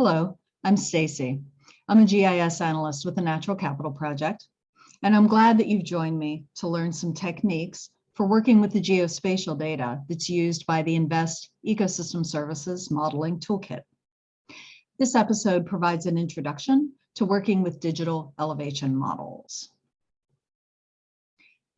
Hello, I'm Stacy. I'm a GIS analyst with the Natural Capital Project, and I'm glad that you've joined me to learn some techniques for working with the geospatial data that's used by the InVEST Ecosystem Services Modeling Toolkit. This episode provides an introduction to working with digital elevation models.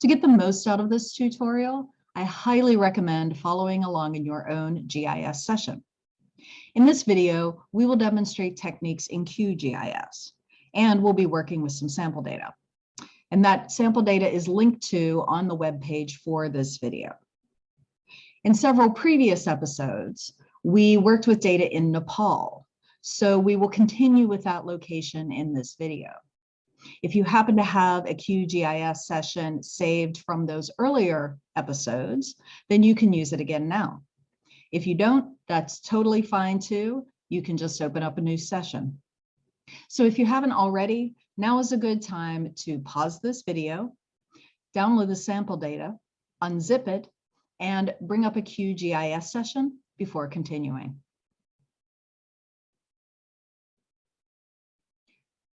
To get the most out of this tutorial, I highly recommend following along in your own GIS session. In this video, we will demonstrate techniques in QGIS, and we'll be working with some sample data. And that sample data is linked to on the web page for this video. In several previous episodes, we worked with data in Nepal, so we will continue with that location in this video. If you happen to have a QGIS session saved from those earlier episodes, then you can use it again now. If you don't, that's totally fine too. You can just open up a new session. So if you haven't already, now is a good time to pause this video, download the sample data, unzip it, and bring up a QGIS session before continuing.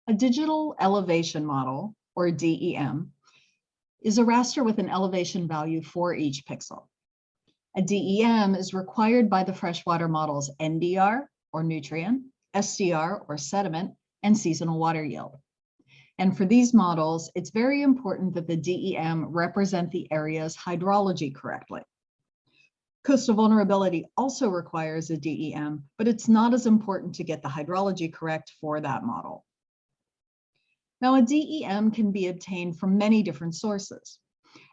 A digital elevation model, or DEM, is a raster with an elevation value for each pixel. A DEM is required by the freshwater models NDR or nutrient, SDR or sediment, and seasonal water yield. And for these models, it's very important that the DEM represent the area's hydrology correctly. Coastal vulnerability also requires a DEM, but it's not as important to get the hydrology correct for that model. Now, a DEM can be obtained from many different sources.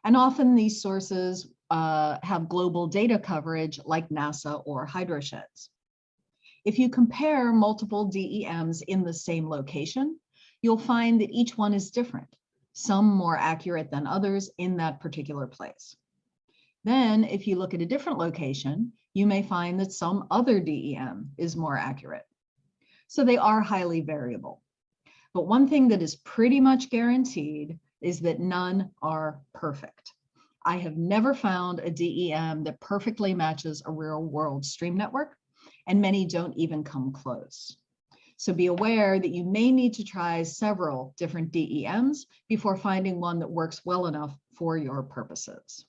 And often these sources uh, have global data coverage like NASA or HydroSheds. If you compare multiple DEMs in the same location, you'll find that each one is different, some more accurate than others in that particular place. Then if you look at a different location, you may find that some other DEM is more accurate. So they are highly variable. But one thing that is pretty much guaranteed is that none are perfect. I have never found a DEM that perfectly matches a real world stream network, and many don't even come close. So be aware that you may need to try several different DEMs before finding one that works well enough for your purposes.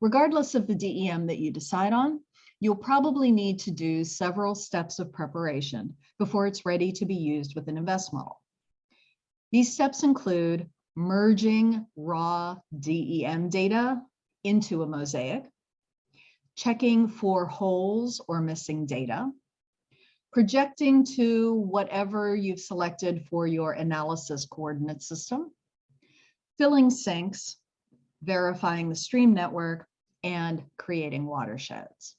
Regardless of the DEM that you decide on, you'll probably need to do several steps of preparation before it's ready to be used with an InVEST model. These steps include merging raw DEM data into a mosaic, checking for holes or missing data, projecting to whatever you've selected for your analysis coordinate system, filling sinks, verifying the stream network, and creating watersheds.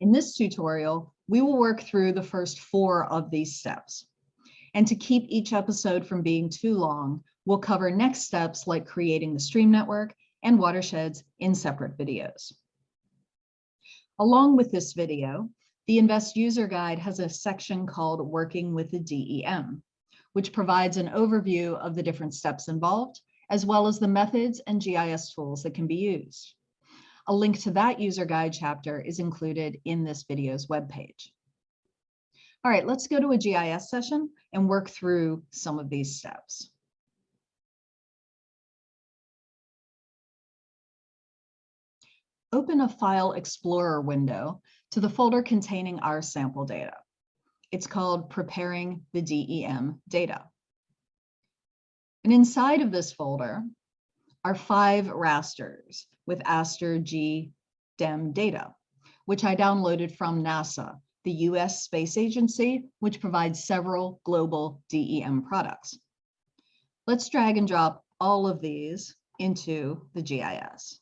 In this tutorial, we will work through the first four of these steps. And to keep each episode from being too long, we'll cover next steps like creating the stream network and watersheds in separate videos. Along with this video, the InVEST user guide has a section called Working with the DEM, which provides an overview of the different steps involved, as well as the methods and GIS tools that can be used. A link to that user guide chapter is included in this video's webpage. All right, let's go to a GIS session and work through some of these steps. Open a File Explorer window to the folder containing our sample data. It's called Preparing the DEM Data. And inside of this folder are five rasters with Aster G DEM data, which I downloaded from NASA the US Space Agency, which provides several global DEM products. Let's drag and drop all of these into the GIS.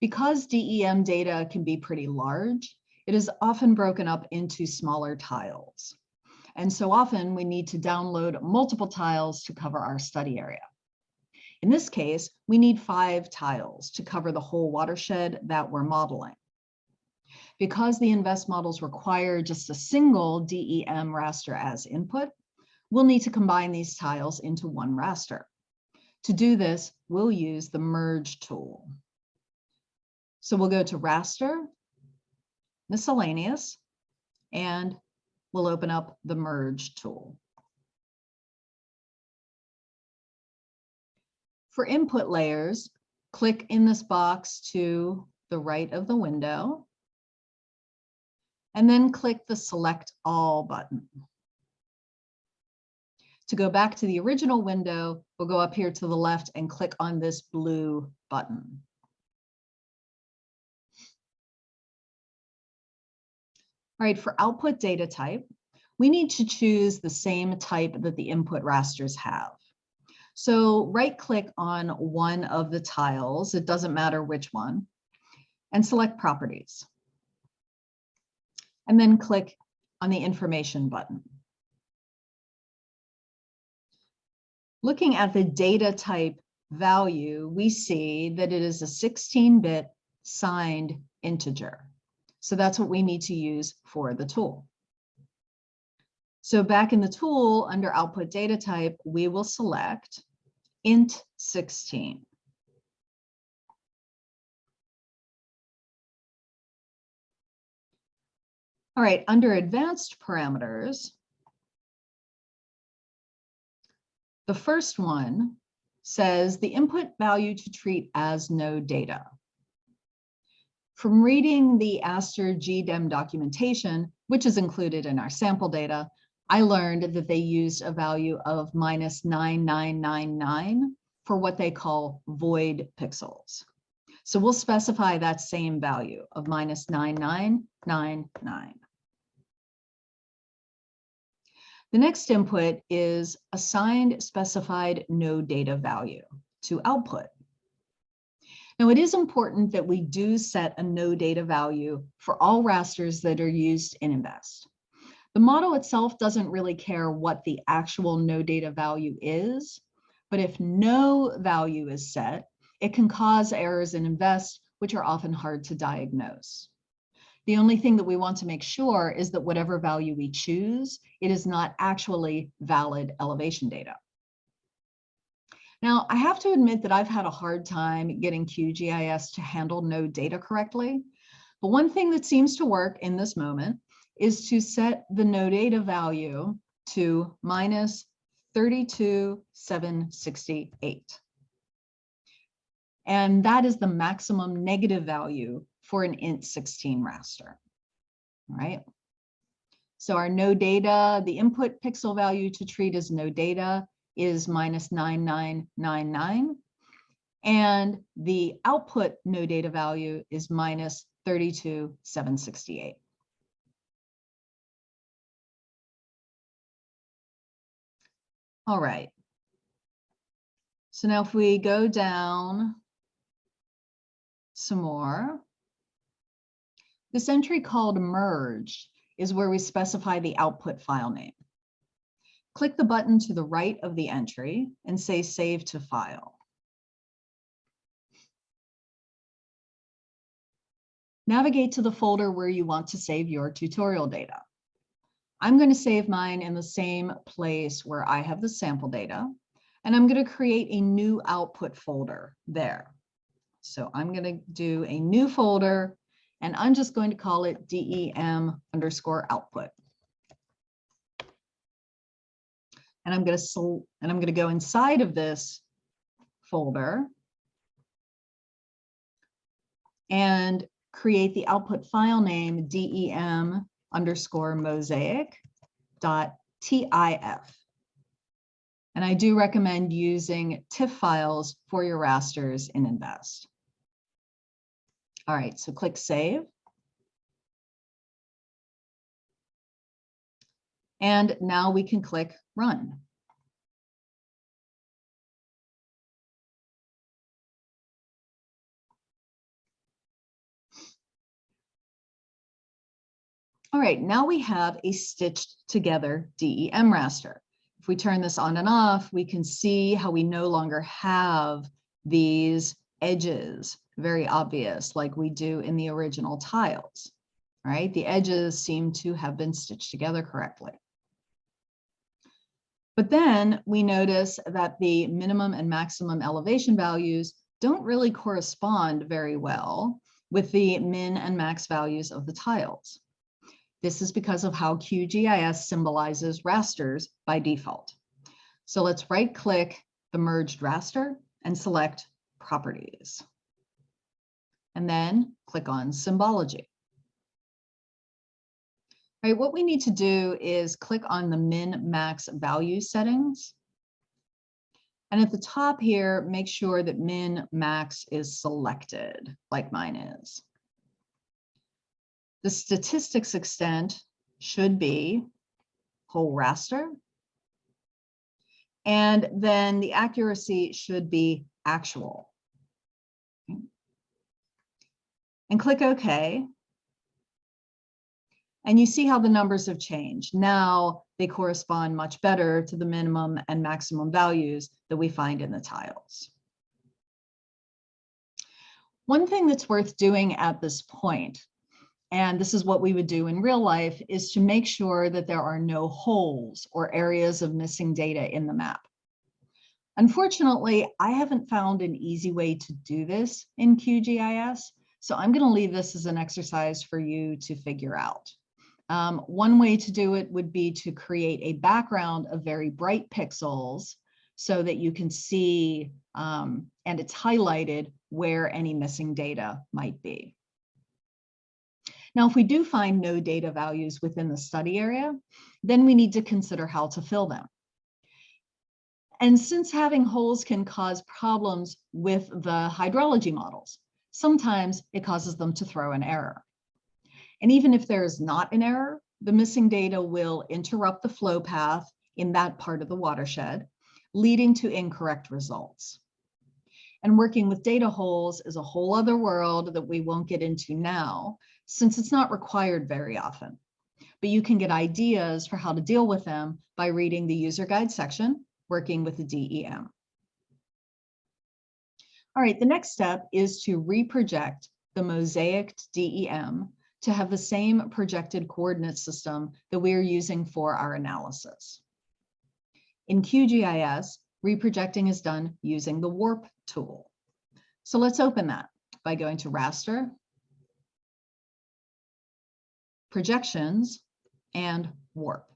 Because DEM data can be pretty large, it is often broken up into smaller tiles. And so often we need to download multiple tiles to cover our study area. In this case, we need five tiles to cover the whole watershed that we're modeling. Because the InVEST models require just a single DEM raster as input, we'll need to combine these tiles into one raster. To do this, we'll use the merge tool. So we'll go to raster, miscellaneous, and we'll open up the merge tool. For input layers, click in this box to the right of the window, and then click the select all button. To go back to the original window, we'll go up here to the left and click on this blue button. All right, for output data type, we need to choose the same type that the input rasters have. So right click on one of the tiles, it doesn't matter which one, and select properties. And then click on the information button. Looking at the data type value, we see that it is a 16-bit signed integer. So that's what we need to use for the tool. So back in the tool under output data type, we will select int 16. All right, under advanced parameters, the first one says the input value to treat as no data. From reading the Aster GDEM documentation, which is included in our sample data, I learned that they used a value of minus 9999 for what they call void pixels. So we'll specify that same value of minus 9999. The next input is assigned specified no data value to output. Now, it is important that we do set a no data value for all rasters that are used in InVEST. The model itself doesn't really care what the actual no data value is, but if no value is set, it can cause errors in InVEST, which are often hard to diagnose. The only thing that we want to make sure is that whatever value we choose, it is not actually valid elevation data. Now, I have to admit that I've had a hard time getting QGIS to handle no data correctly. But one thing that seems to work in this moment is to set the no data value to minus 32,768. And that is the maximum negative value for an int 16 raster, right? So our no data, the input pixel value to treat as no data is minus 9999. And the output no data value is minus 32768. All right. So now if we go down some more, this entry called merge is where we specify the output file name. Click the button to the right of the entry and say Save to File. Navigate to the folder where you want to save your tutorial data. I'm going to save mine in the same place where I have the sample data, and I'm going to create a new output folder there. So I'm going to do a new folder, and I'm just going to call it DEM underscore output. And I'm going to and I'm going to go inside of this folder and create the output file name DEM underscore mosaic dot TIF. And I do recommend using TIFF files for your rasters in InVEST. All right, so click Save. And now we can click run. All right, now we have a stitched together DEM raster. If we turn this on and off, we can see how we no longer have these edges, very obvious, like we do in the original tiles, right? The edges seem to have been stitched together correctly. But then we notice that the minimum and maximum elevation values don't really correspond very well with the min and max values of the tiles. This is because of how QGIS symbolizes rasters by default. So let's right click the merged raster and select properties. And then click on symbology. All right, what we need to do is click on the min max value settings. And at the top here, make sure that min max is selected like mine is. The statistics extent should be whole raster. And then the accuracy should be actual. And click OK. And you see how the numbers have changed. Now they correspond much better to the minimum and maximum values that we find in the tiles. One thing that's worth doing at this point, and this is what we would do in real life, is to make sure that there are no holes or areas of missing data in the map. Unfortunately, I haven't found an easy way to do this in QGIS, so I'm going to leave this as an exercise for you to figure out. Um, one way to do it would be to create a background of very bright pixels so that you can see um, and it's highlighted where any missing data might be. Now, if we do find no data values within the study area, then we need to consider how to fill them. And since having holes can cause problems with the hydrology models, sometimes it causes them to throw an error. And even if there is not an error, the missing data will interrupt the flow path in that part of the watershed, leading to incorrect results. And working with data holes is a whole other world that we won't get into now, since it's not required very often. But you can get ideas for how to deal with them by reading the user guide section, working with the DEM. All right, the next step is to reproject the mosaicked DEM to have the same projected coordinate system that we are using for our analysis. In QGIS, reprojecting is done using the warp tool. So let's open that by going to raster, projections, and warp.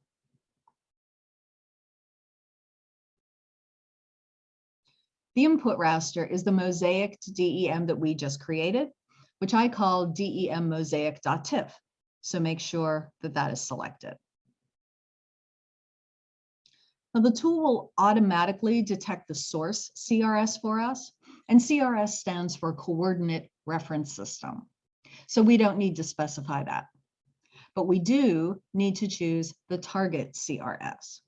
The input raster is the mosaicked DEM that we just created which I call DEM mosaic.tif. So make sure that that is selected. Now the tool will automatically detect the source CRS for us, and CRS stands for Coordinate Reference System. So we don't need to specify that. But we do need to choose the target CRS.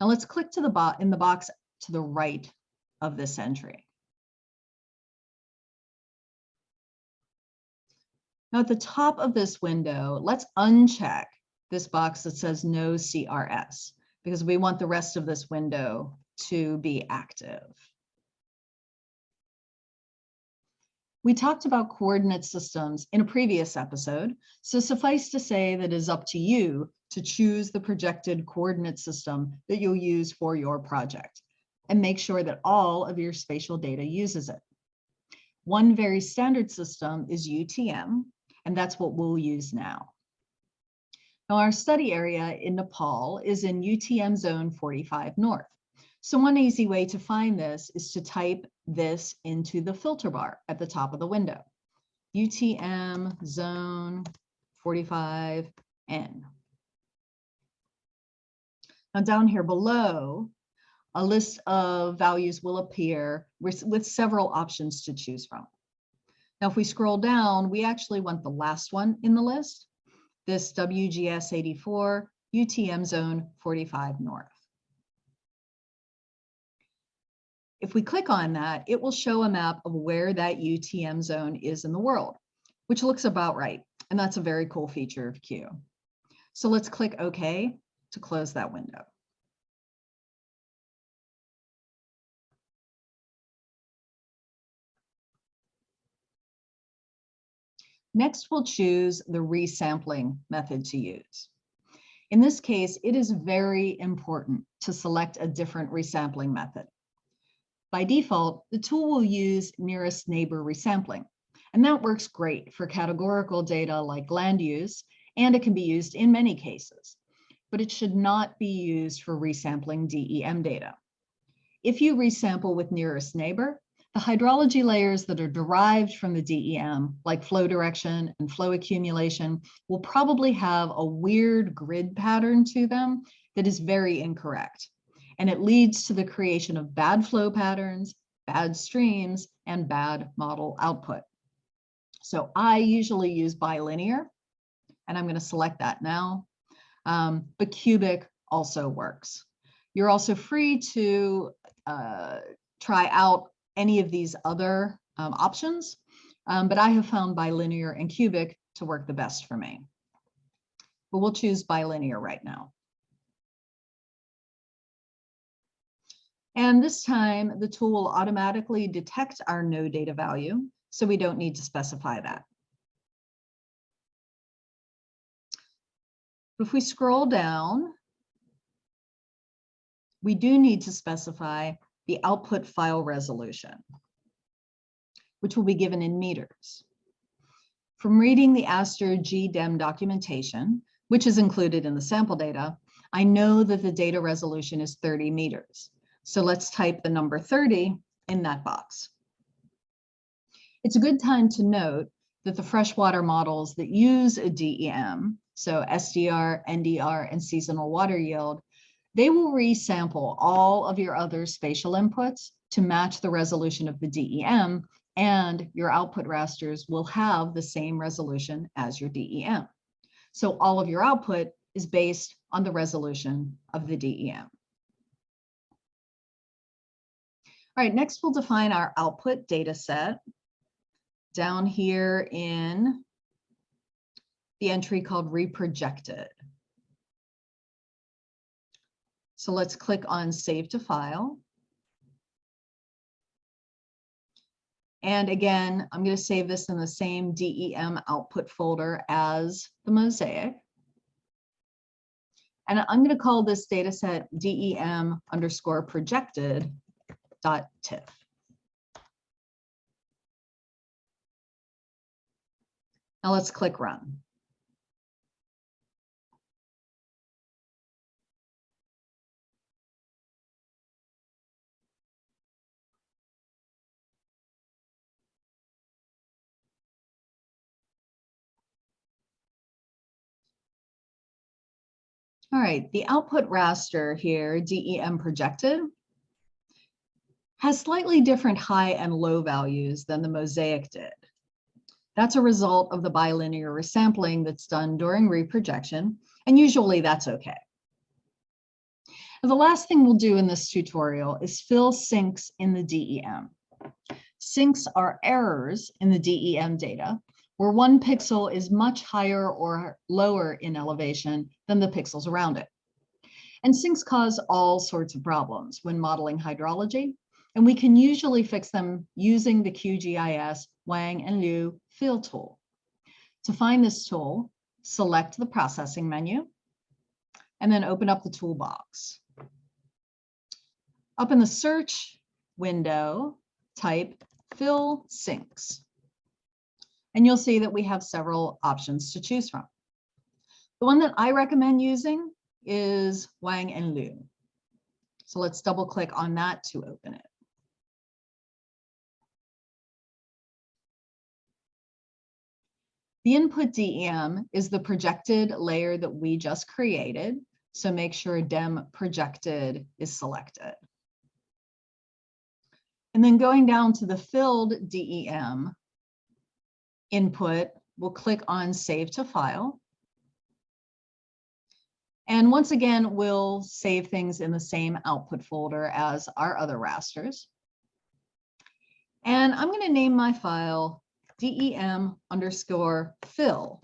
Now let's click to the bot in the box to the right of this entry. Now at the top of this window, let's uncheck this box that says no CRS because we want the rest of this window to be active. We talked about coordinate systems in a previous episode, so suffice to say that it is up to you to choose the projected coordinate system that you'll use for your project and make sure that all of your spatial data uses it. One very standard system is UTM, and that's what we'll use now. Now our study area in Nepal is in UTM zone 45 north. So one easy way to find this is to type this into the filter bar at the top of the window. UTM zone 45N. Now down here below, a list of values will appear with, several options to choose from. Now, if we scroll down, we actually want the last one in the list, this WGS 84 UTM zone 45 North. If we click on that, it will show a map of where that UTM zone is in the world, which looks about right. And that's a very cool feature of Q. So let's click OK to close that window. Next, we'll choose the resampling method to use. In this case, it is very important to select a different resampling method. By default, the tool will use nearest neighbor resampling, And that works great for categorical data like land use, and it can be used in many cases, but it should not be used for resampling DEM data. If you resample with nearest neighbor, the hydrology layers that are derived from the DEM, like flow direction and flow accumulation, will probably have a weird grid pattern to them that is very incorrect. And it leads to the creation of bad flow patterns, bad streams, and bad model output. So I usually use bilinear, and I'm going to select that now. Um, but cubic also works. You're also free to uh, try out any of these other um, options, um, but I have found bilinear and cubic to work the best for me. But we'll choose bilinear right now. And this time the tool will automatically detect our no data value, so we don't need to specify that. If we scroll down, we do need to specify the output file resolution, which will be given in meters. From reading the Aster GDEM documentation, which is included in the sample data, I know that the data resolution is 30 meters. So let's type the number 30 in that box. It's a good time to note that the freshwater models that use a DEM, so SDR, NDR, and seasonal water yield, they will resample all of your other spatial inputs to match the resolution of the DEM, and your output rasters will have the same resolution as your DEM. So all of your output is based on the resolution of the DEM. All right, next we'll define our output data set down here in the entry called reprojected. So let's click on save to file. And again, I'm going to save this in the same DEM output folder as the mosaic. And I'm going to call this data set DEM underscore projected TIFF. Now let's click run. All right, the output raster here, DEM projected, has slightly different high and low values than the mosaic did. That's a result of the bilinear resampling that's done during reprojection, and usually that's okay. the last thing we'll do in this tutorial is fill sinks in the DEM. Sinks are errors in the DEM data where one pixel is much higher or lower in elevation than the pixels around it. And sinks cause all sorts of problems when modeling hydrology, and we can usually fix them using the QGIS Wang and Liu fill tool. To find this tool, select the processing menu, and then open up the toolbox. Up in the search window, type fill sinks and you'll see that we have several options to choose from. The one that I recommend using is Wang and Liu. So let's double click on that to open it. The input DEM is the projected layer that we just created. So make sure DEM projected is selected. And then going down to the filled DEM, input, we'll click on Save to File. And once again, we'll save things in the same output folder as our other rasters. And I'm going to name my file dem underscore fill.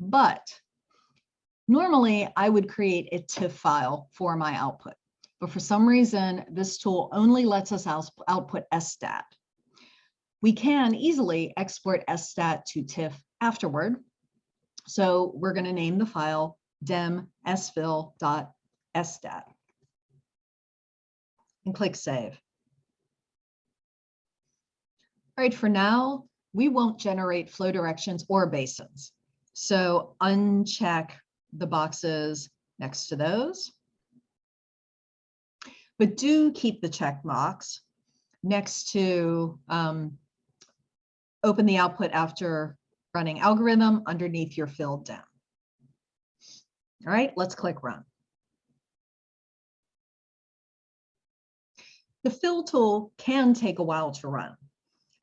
But normally I would create a TIFF file for my output. But for some reason, this tool only lets us output SDAT. We can easily export SDAT to TIFF afterward. So we're going to name the file dem sfill.stat and click save. All right, for now, we won't generate flow directions or basins. So uncheck the boxes next to those. But do keep the check box next to um, open the output after running algorithm underneath your filled DEM. All right, let's click run. The fill tool can take a while to run,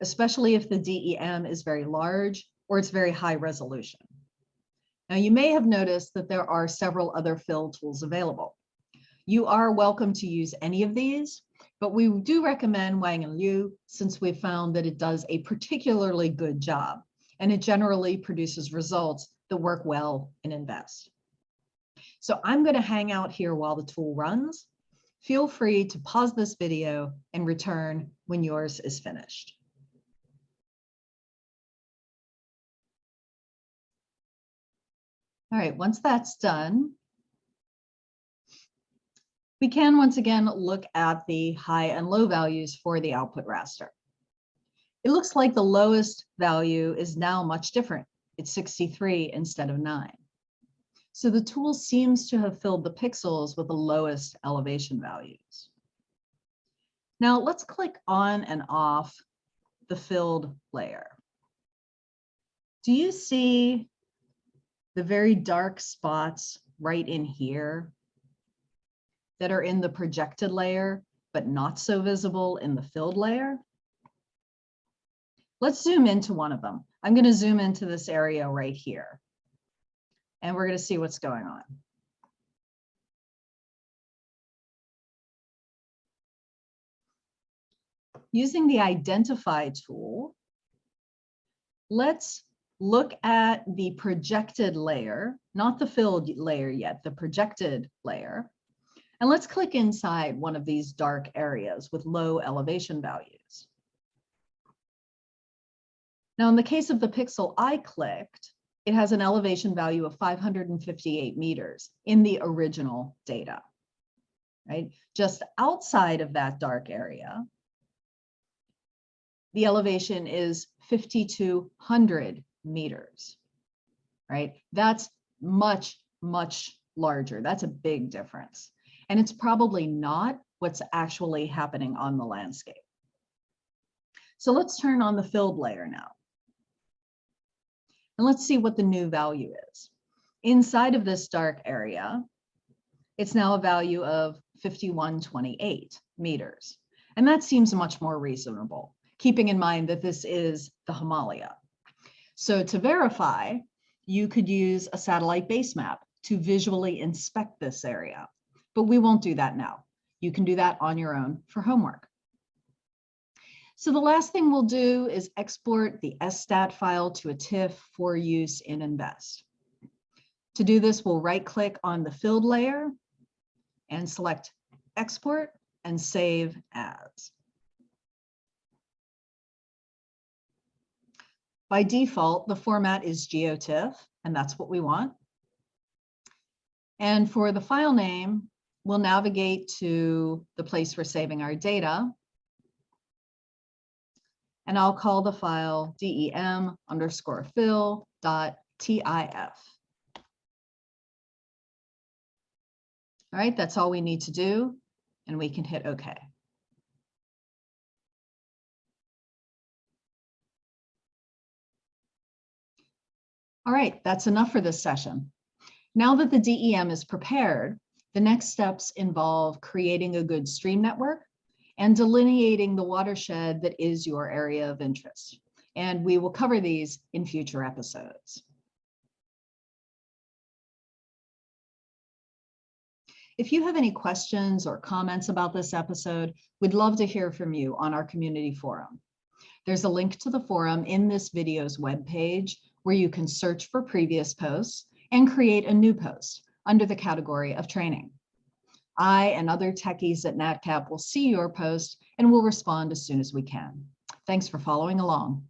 especially if the DEM is very large or it's very high resolution. Now you may have noticed that there are several other fill tools available. You are welcome to use any of these, but we do recommend Wang and Liu since we've found that it does a particularly good job and it generally produces results that work well in InVEST. So I'm going to hang out here while the tool runs. Feel free to pause this video and return when yours is finished. All right, once that's done, we can once again look at the high and low values for the output raster. It looks like the lowest value is now much different. It's 63 instead of 9. So the tool seems to have filled the pixels with the lowest elevation values. Now let's click on and off the filled layer. Do you see the very dark spots right in here that are in the projected layer, but not so visible in the filled layer? Let's zoom into one of them. I'm going to zoom into this area right here. And we're going to see what's going on. Using the identify tool, let's look at the projected layer, not the filled layer yet, the projected layer. And let's click inside one of these dark areas with low elevation values. Now, in the case of the pixel I clicked, it has an elevation value of 558 meters in the original data, right? Just outside of that dark area, the elevation is 5,200 meters, right? That's much, much larger. That's a big difference. And it's probably not what's actually happening on the landscape. So let's turn on the filled layer now. And let's see what the new value is. Inside of this dark area, it's now a value of 5128 meters. And that seems much more reasonable, keeping in mind that this is the Himalaya. So to verify, you could use a satellite base map to visually inspect this area, but we won't do that now. You can do that on your own for homework. So the last thing we'll do is export the SDAT file to a TIFF for use in InVEST. To do this, we'll right click on the filled layer and select export and save as. By default, the format is GeoTIFF, and that's what we want. And for the file name, we'll navigate to the place we're saving our data and I'll call the file dem underscore fill dot tif. All right, that's all we need to do, and we can hit OK. All right, that's enough for this session. Now that the DEM is prepared, the next steps involve creating a good stream network and delineating the watershed that is your area of interest. And we will cover these in future episodes. If you have any questions or comments about this episode, we'd love to hear from you on our community forum. There's a link to the forum in this video's webpage where you can search for previous posts and create a new post under the category of training. I and other techies at NatCap will see your post and will respond as soon as we can. Thanks for following along.